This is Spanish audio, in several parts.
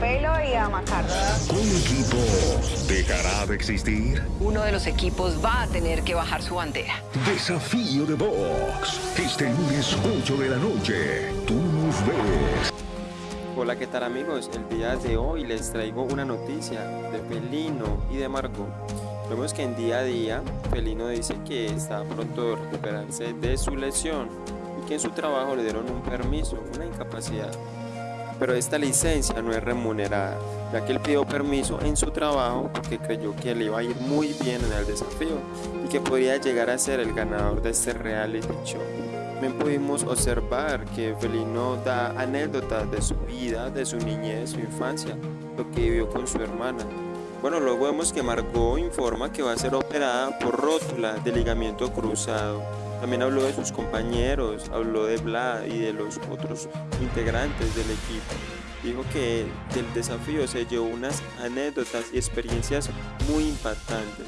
Rapelo y a Macardo. ¿Un equipo dejará de existir? Uno de los equipos va a tener que bajar su bandera. Desafío de Box. Este lunes 8 de la noche. Tú nos ves. Hola, ¿qué tal amigos? El día de hoy les traigo una noticia de Felino y de Margot. Vemos que en día a día Felino dice que está pronto de recuperarse de su lesión y que en su trabajo le dieron un permiso, una incapacidad. Pero esta licencia no es remunerada, ya que él pidió permiso en su trabajo porque creyó que le iba a ir muy bien en el desafío y que podría llegar a ser el ganador de este reality show. También pudimos observar que Felino da anécdotas de su vida, de su niñez, su infancia, lo que vivió con su hermana. Bueno, luego vemos que Margot informa que va a ser operada por rótula de ligamiento cruzado. También habló de sus compañeros, habló de Vlad y de los otros integrantes del equipo. Dijo que del desafío se llevó unas anécdotas y experiencias muy impactantes.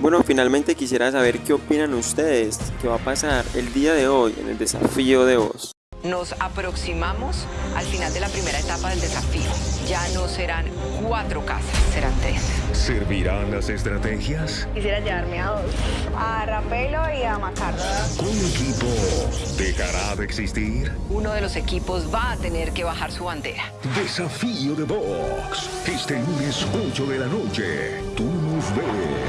Bueno, finalmente quisiera saber qué opinan ustedes, qué va a pasar el día de hoy en el desafío de voz. Nos aproximamos al final de la primera etapa del desafío. Ya no serán cuatro casas, serán. ¿Servirán las estrategias? Quisiera llevarme a dos. A Rapelo y a Macardo. ¿Un equipo dejará de existir? Uno de los equipos va a tener que bajar su bandera. Desafío de Box. Este lunes 8 de la noche. Tú nos ves.